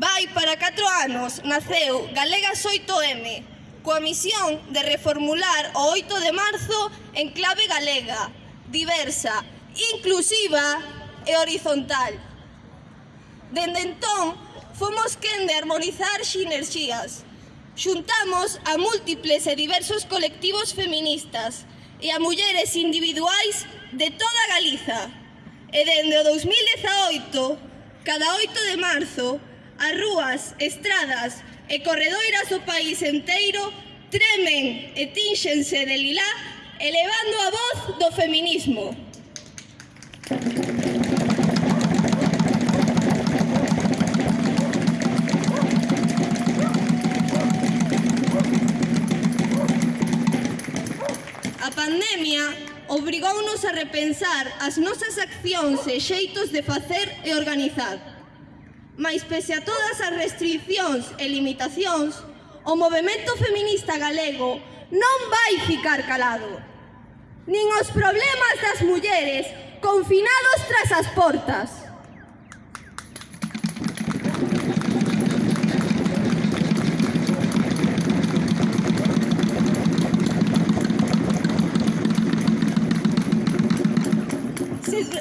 Vai para 4 anos naceu Galegas 8M, coa misión de reformular o 8 de marzo en clave galega, diversa, inclusiva e horizontal. Dende entón, fomos quen de armonizar xinerxías. Xuntamos a múltiples e diversos colectivos feministas e a mulleres individuais de toda Galiza. E dende o 2018, cada 8 de marzo, as rúas, estradas e corredoiras do país enteiro tremen e tínxense de lilá elevando a voz do feminismo. A pandemia obrigounos a repensar as nosas accións e xeitos de facer e organizar. Mas pese a todas as restriccións e limitacións, o movimento feminista galego non vai ficar calado. Nin os problemas das mulleres confinados tras as portas.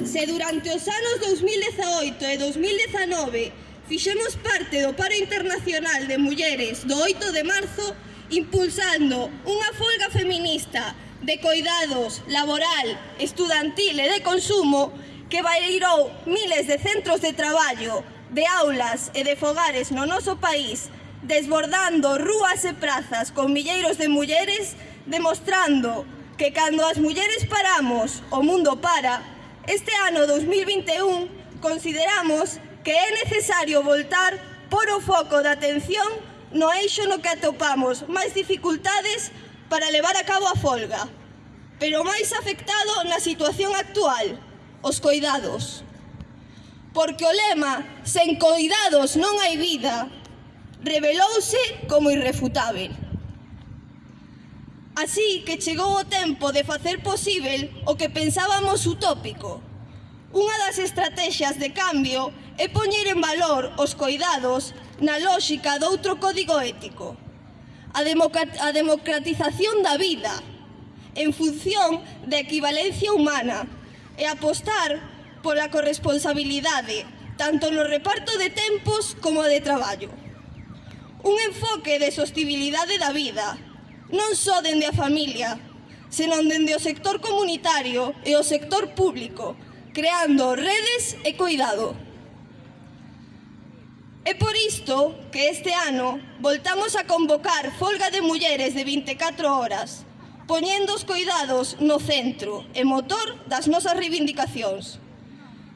Se durante os anos 2018 e 2019 fixemos parte do paro internacional de mulleres do 8 de marzo impulsando unha folga feminista de coidados laboral, estudantil e de consumo que bairou miles de centros de traballo, de aulas e de fogares no noso país, desbordando rúas e prazas con milleiros de mulleres, demostrando que cando as mulleres paramos, o mundo para, este ano 2021 consideramos que é necesario voltar por o foco da atención no eixo no que atopamos máis dificultades para levar a cabo a folga, pero máis afectado na situación actual, os coidados. Porque o lema, sen coidados non hai vida, revelouse como irrefutável. Así que chegou o tempo de facer posible o que pensábamos utópico. Unha das estrategias de cambio é poñer en valor os coidados na lógica doutro código ético. A, a democratización da vida en función da equivalencia humana e apostar pola corresponsabilidade tanto no reparto de tempos como de traballo. Un enfoque de sostibilidade da vida, non só dende a familia, senón dende o sector comunitario e o sector público, creando redes e cuidado. É por isto que este ano voltamos a convocar folga de mulleres de 24 horas, poñendo os cuidados no centro e motor das nosas reivindicacións.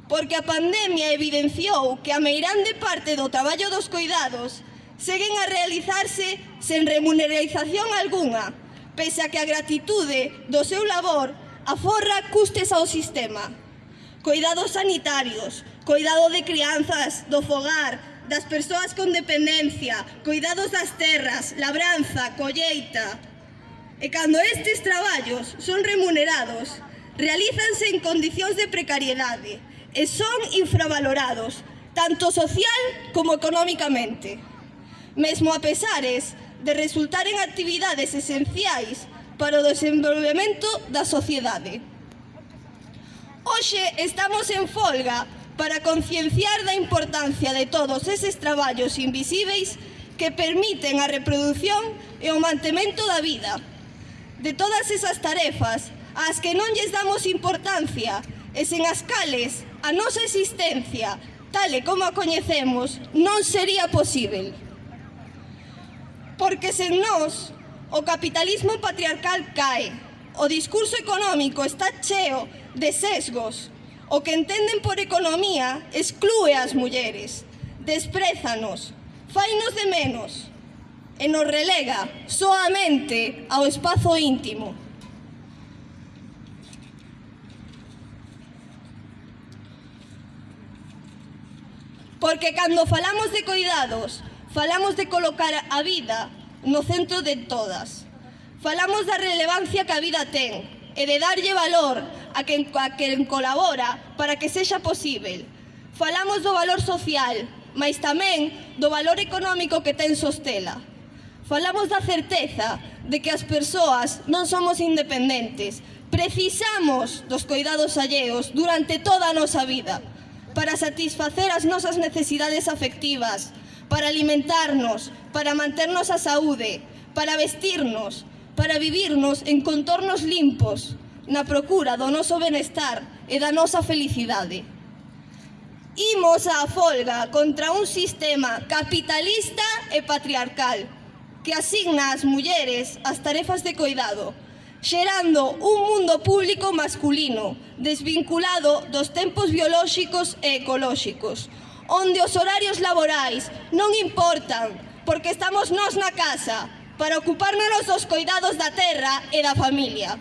Porque a pandemia evidenciou que a meirande parte do traballo dos cuidados seguen a realizarse sen remuneración alguna, pese a que a gratitude do seu labor aforra custes ao sistema. Cuidados sanitarios, cuidado de crianzas, do fogar, das persoas con dependencia, cuidados das terras, labranza, colleita. E cando estes traballos son remunerados, realízanse en condicións de precariedade e son infravalorados, tanto social como económicamente. Mesmo a pesares de resultar en actividades esenciais para o desenvolvemento da sociedade. Hoxe estamos en folga para concienciar da importancia de todos eses traballos invisíveis que permiten a reproducción e o mantemento da vida. De todas esas tarefas, ás que non lles damos importancia, e sen as cales a nosa existencia, tal e como a coñecemos, non sería posible. Porque sen nós, o capitalismo patriarcal cae, o discurso económico está cheo de sesgos, O que entenden por economía exclúe as mulleres, desprézanos, fainos de menos e nos relega soamente ao espazo íntimo. Porque cando falamos de cuidados, falamos de colocar a vida no centro de todas. Falamos da relevancia que a vida ten, e de darlle valor a quen, a quen colabora para que sexa posible. Falamos do valor social, mas tamén do valor económico que ten Sostela. Falamos da certeza de que as persoas non somos independentes. Precisamos dos cuidados alleos durante toda a nosa vida para satisfacer as nosas necesidades afectivas, para alimentarnos, para manternos a saúde, para vestirnos, para vivirnos en contornos limpos na procura do noso benestar e da nosa felicidade. Imos á folga contra un sistema capitalista e patriarcal que asigna ás mulleres as tarefas de coidado, xerando un mundo público masculino desvinculado dos tempos biolóxicos e ecolóxicos, onde os horarios laborais non importan porque estamos nós na casa, para ocuparnos dos coidados da terra e da familia.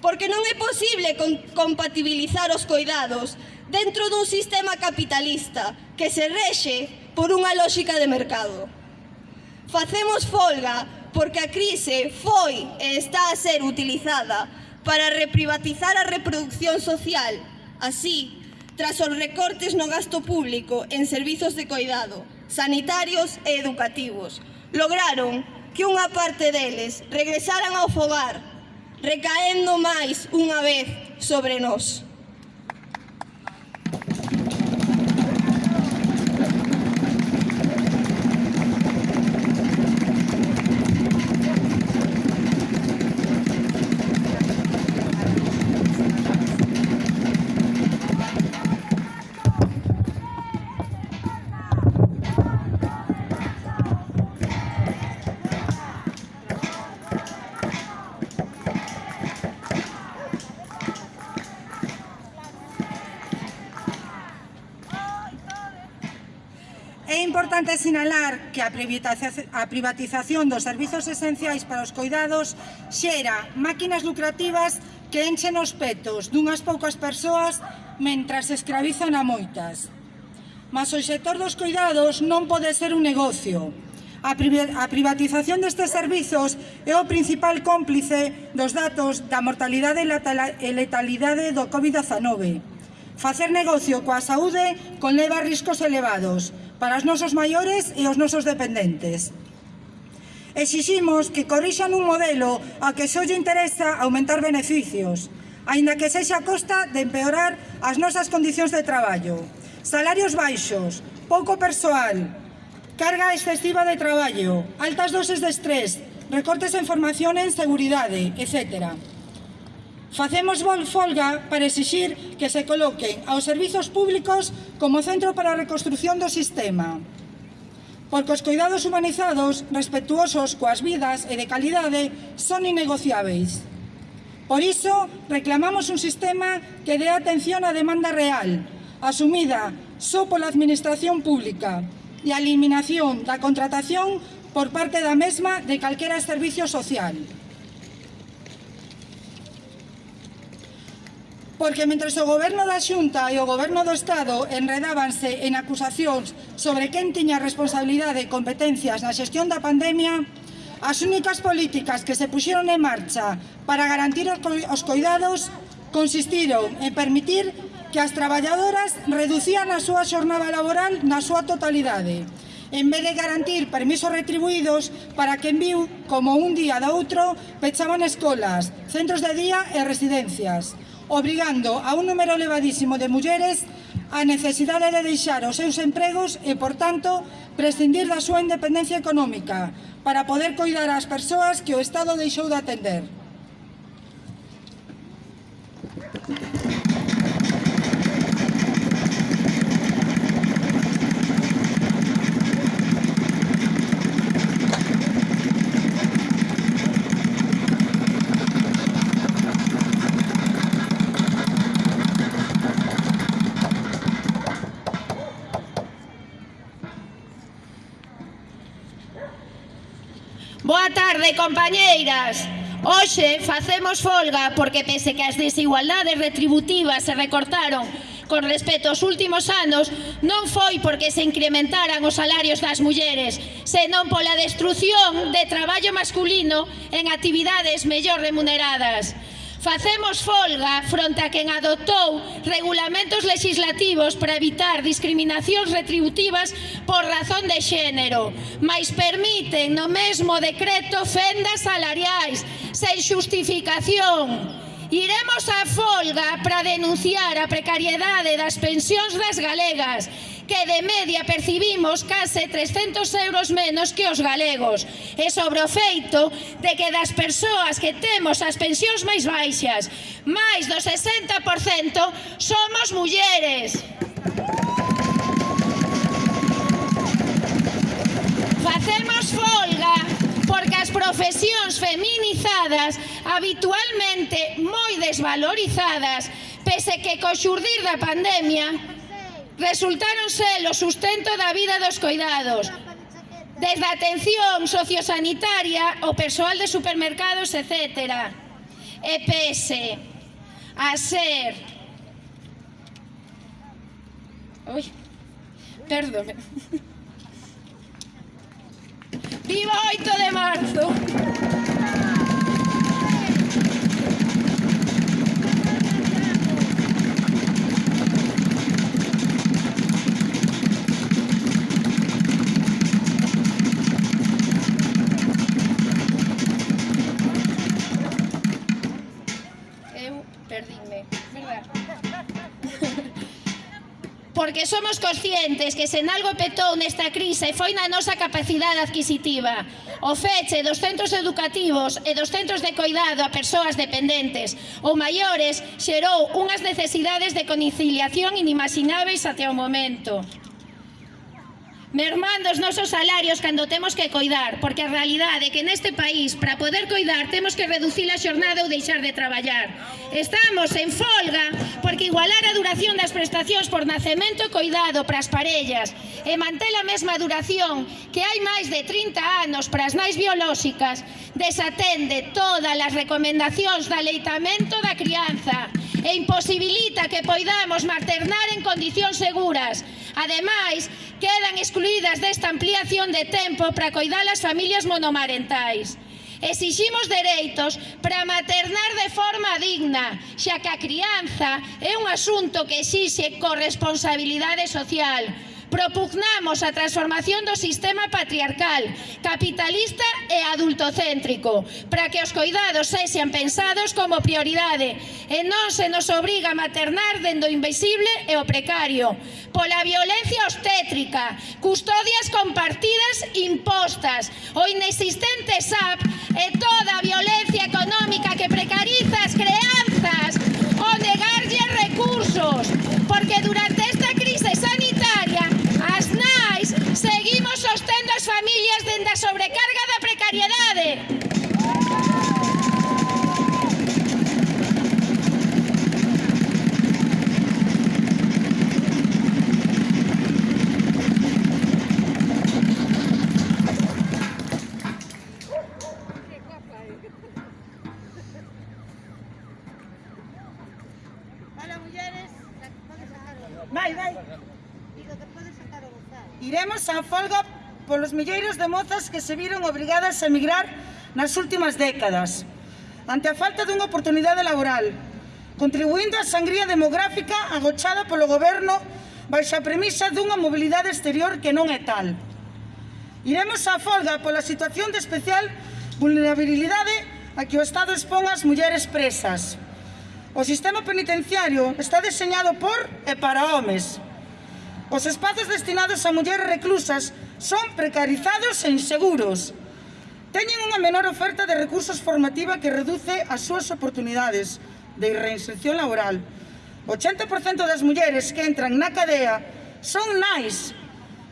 Porque non é posible compatibilizar os coidados dentro dun sistema capitalista que se rexe por unha lógica de mercado. Facemos folga porque a crise foi e está a ser utilizada para reprivatizar a reproducción social, así, tras os recortes no gasto público en servizos de coidado, sanitarios e educativos, lograron que unha parte deles regresaran ao fogar, recaendo máis unha vez sobre nós. sinalar que a privatización dos servizos esenciais para os cuidados xera máquinas lucrativas que enchen os petos dunhas poucas persoas mentras escravizan a moitas. Mas o sector dos cuidados non pode ser un negocio. A privatización destes servizos é o principal cómplice dos datos da mortalidade e letalidade do COVID-19. Facer negocio coa saúde conleva riscos elevados, para os nosos maiores e os nosos dependentes. Exiximos que corrixan un modelo a que só lle interesa aumentar beneficios, aínda que sexa a costa de empeorar as nosas condicións de traballo. Salarios baixos, pouco persoal, carga excesiva de traballo, altas doses de estrés, recortes en formación en seguridade, etcétera. Facemos folga para exixir que se coloquen aos servizos públicos como centro para a reconstrucción do sistema. Porque os cuidados humanizados, respetuosos coas vidas e de calidade, son innegociáveis. Por iso, reclamamos un sistema que dé atención á demanda real, asumida só pola Administración Pública, e a eliminación da contratación por parte da mesma de calquera servicio social. porque mentre o goberno da Xunta e o goberno do Estado enredábanse en acusacións sobre quen tiña responsabilidade e competencias na xestión da pandemia, as únicas políticas que se puxeron en marcha para garantir os coidados consistiron en permitir que as traballadoras reducían a súa xornada laboral na súa totalidade, en vez de garantir permisos retribuídos para que en viu, como un día da outro, pechaban escolas, centros de día e residencias obrigando a un número elevadísimo de mulleres a necesidade de deixar os seus empregos e, por tanto, prescindir da súa independencia económica para poder coidar ás persoas que o Estado deixou de atender. de compañeiras. Hoxe facemos folga porque pese que as desigualdades retributivas se recortaron con respecto aos últimos anos non foi porque se incrementaran os salarios das mulleres, senón pola destrución de traballo masculino en actividades mellor remuneradas. Facemos folga fronte a quen adoptou regulamentos legislativos para evitar discriminacións retributivas por razón de xénero, mas permiten no mesmo decreto fendas salariais sen xustificación. Iremos á folga para denunciar a precariedade das pensións das galegas que de media percibimos case 300 euros menos que os galegos e sobre o feito de que das persoas que temos as pensións máis baixas máis do 60% somos mulleres. Facemos folga porque as profesións feminizadas habitualmente moi desvalorizadas pese que co xurdir da pandemia resultaron ser o sustento da vida dos coidados, desde a atención sociosanitaria, o persoal de supermercados, etc. EPS, a ser... Ui, perdón. Viva 8 de marzo! porque somos conscientes que se en algo petou nesta crise foi na nosa capacidade adquisitiva. O feche dos centros educativos e dos centros de coidado a persoas dependentes ou maiores xerou unhas necesidades de conciliación inimagináveis até o momento mermando os nosos salarios cando temos que coidar, porque a realidade é que neste país, para poder coidar, temos que reducir a xornada ou deixar de traballar. Estamos en folga porque igualar a duración das prestacións por nacemento e coidado para as parellas e manter a mesma duración que hai máis de 30 anos para as nais biolóxicas desatende todas as recomendacións de aleitamento da crianza e imposibilita que poidamos maternar en condicións seguras Ademais, quedan excluídas desta ampliación de tempo para coidar as familias monomarentais. Exiximos dereitos para maternar de forma digna, xa que a crianza é un asunto que exixe corresponsabilidade social, propugnamos a transformación do sistema patriarcal, capitalista e adultocéntrico, para que os coidados sexan pensados como prioridade e non se nos obriga a maternar dendo invisible e o precario, pola violencia obstétrica, custodias compartidas impostas, o inexistente SAP e toda a violencia económica que precariza as milleiros de mozas que se viron obrigadas a emigrar nas últimas décadas, ante a falta dunha oportunidade laboral, contribuindo á sangría demográfica agochada polo goberno baixo a premisa dunha mobilidade exterior que non é tal. Iremos á folga pola situación de especial vulnerabilidade a que o Estado expón as mulleres presas. O sistema penitenciario está deseñado por e para homes. Os espazos destinados a mulleres reclusas son precarizados e inseguros. Teñen unha menor oferta de recursos formativa que reduce as súas oportunidades de reinserción laboral. 80% das mulleres que entran na cadea son nais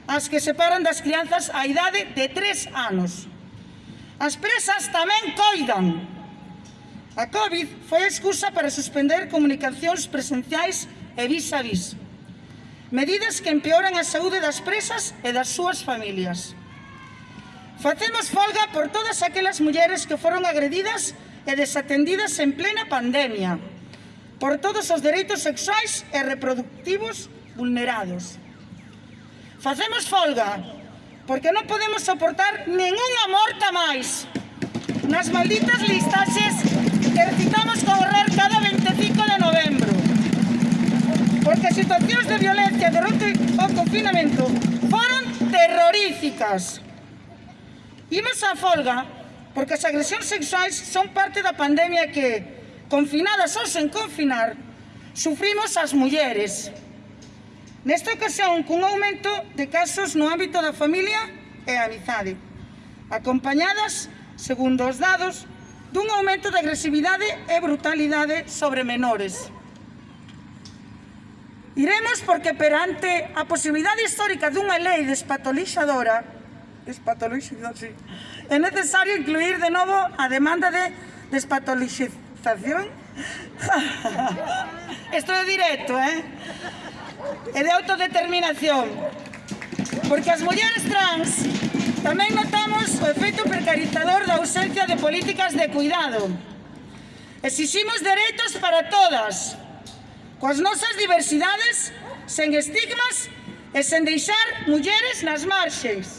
as que separan das crianzas a idade de 3 anos. As presas tamén coidan. A COVID foi a excusa para suspender comunicacións presenciais e vis a vis. Medidas que empeoran a saúde das presas e das súas familias. Facemos folga por todas aquelas mulleres que foron agredidas e desatendidas en plena pandemia, por todos os dereitos sexuais e reproductivos vulnerados. Facemos folga porque non podemos soportar ninguna morta máis nas malditas listaxes que recitamos con horror cada 25 de novembro porque as situacións de violencia durante o confinamento foron terroríficas. Imos á folga porque as agresións sexuais son parte da pandemia que, confinadas ou sen confinar, sufrimos as mulleres. Nesta ocasión, cun aumento de casos no ámbito da familia e a amizade, acompañadas, segundo os dados, dun aumento de agresividade e brutalidade sobre menores. Iremos porque perante a posibilidade histórica dunha lei despatolixadora despatolixadora, sí, é necesario incluir de novo a demanda de despatolixización. Isto é directo, eh? E de autodeterminación. Porque as mulleres trans tamén notamos o efecto precarizador da ausencia de políticas de cuidado. Exiximos dereitos para todas coas nosas diversidades, sen estigmas e sen deixar mulleres nas marxes.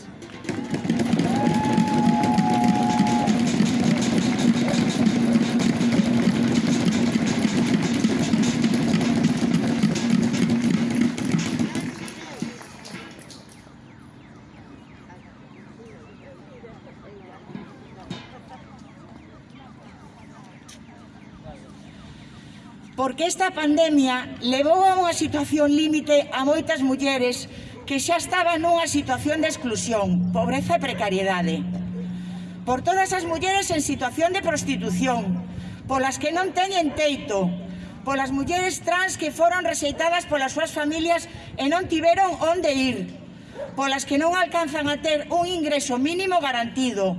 porque esta pandemia levou a unha situación límite a moitas mulleres que xa estaban nunha situación de exclusión, pobreza e precariedade. Por todas as mulleres en situación de prostitución, polas que non teñen teito, polas mulleres trans que foron rexeitadas polas súas familias e non tiveron onde ir, polas que non alcanzan a ter un ingreso mínimo garantido,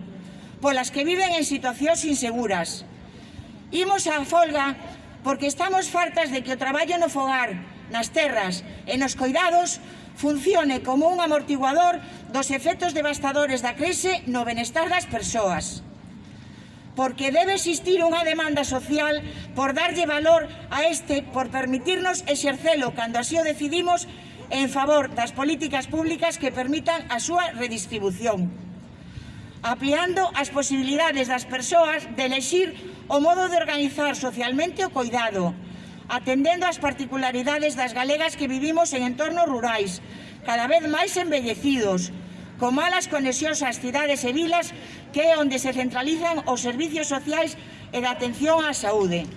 polas que viven en situacións inseguras. Imos á folga porque estamos fartas de que o traballo no fogar, nas terras e nos coidados funcione como un amortiguador dos efectos devastadores da crise no benestar das persoas. Porque debe existir unha demanda social por darlle valor a este, por permitirnos exercelo cando así o decidimos en favor das políticas públicas que permitan a súa redistribución ampliando as posibilidades das persoas de elegir o modo de organizar socialmente o cuidado, atendendo ás particularidades das galegas que vivimos en entornos rurais, cada vez máis envellecidos, con malas conexións ás cidades e vilas que é onde se centralizan os servicios sociais e da atención á saúde.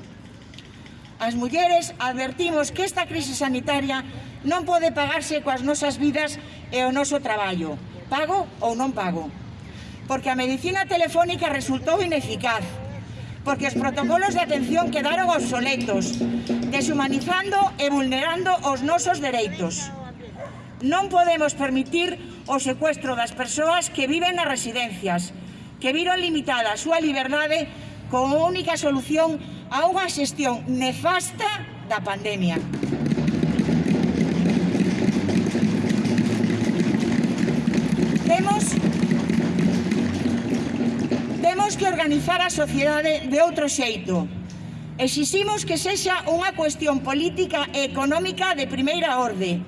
As mulleres advertimos que esta crise sanitaria non pode pagarse coas nosas vidas e o noso traballo, pago ou non pago porque a medicina telefónica resultou ineficaz, porque os protocolos de atención quedaron obsoletos, deshumanizando e vulnerando os nosos dereitos. Non podemos permitir o secuestro das persoas que viven nas residencias, que viron limitada a súa liberdade como única solución a unha xestión nefasta da pandemia. Temos Temos que organizar a sociedade de outro xeito. Exiximos que sexa unha cuestión política e económica de primeira orde,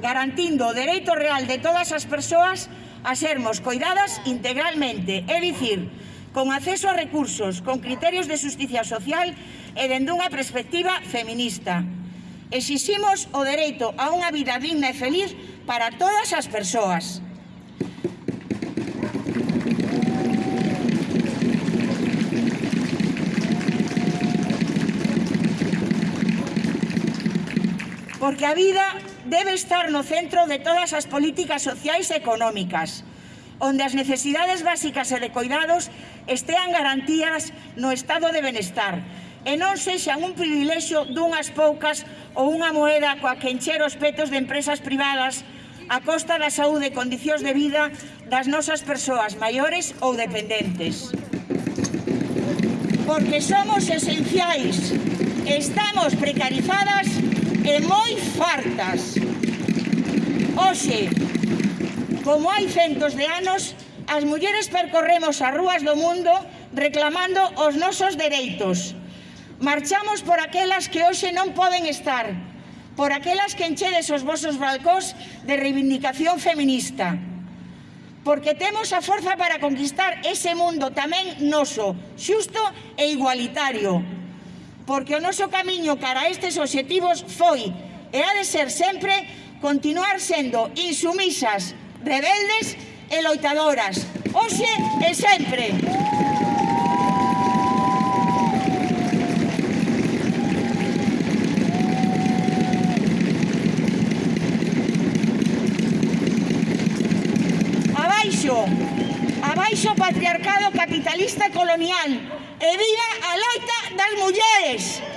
garantindo o dereito real de todas as persoas a sermos coidadas integralmente, é dicir, con acceso a recursos, con criterios de justicia social e dende unha perspectiva feminista. Exiximos o dereito a unha vida digna e feliz para todas as persoas. porque a vida debe estar no centro de todas as políticas sociais e económicas, onde as necesidades básicas e de cuidados estean garantías no estado de benestar e non sexan un privilexio dunhas poucas ou unha moeda coa que encher os petos de empresas privadas a costa da saúde e condicións de vida das nosas persoas maiores ou dependentes. Porque somos esenciais, estamos precarizadas e moi fartas. Oxe, como hai centos de anos, as mulleres percorremos as rúas do mundo reclamando os nosos dereitos. Marchamos por aquelas que hoxe non poden estar, por aquelas que enchedes os vosos balcós de reivindicación feminista. Porque temos a forza para conquistar ese mundo tamén noso, xusto e igualitario porque o noso camiño cara a estes obxectivos foi e ha de ser sempre continuar sendo insumisas, rebeldes e loitadoras, hoxe e sempre. Abaixo, abaixo patriarcado capitalista colonial e viva a loita das mulleres. face.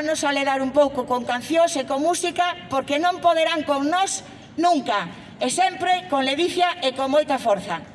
vannos aledar un pouco con cancións e con música porque non poderán con nós nunca e sempre con ledicia e con moita forza.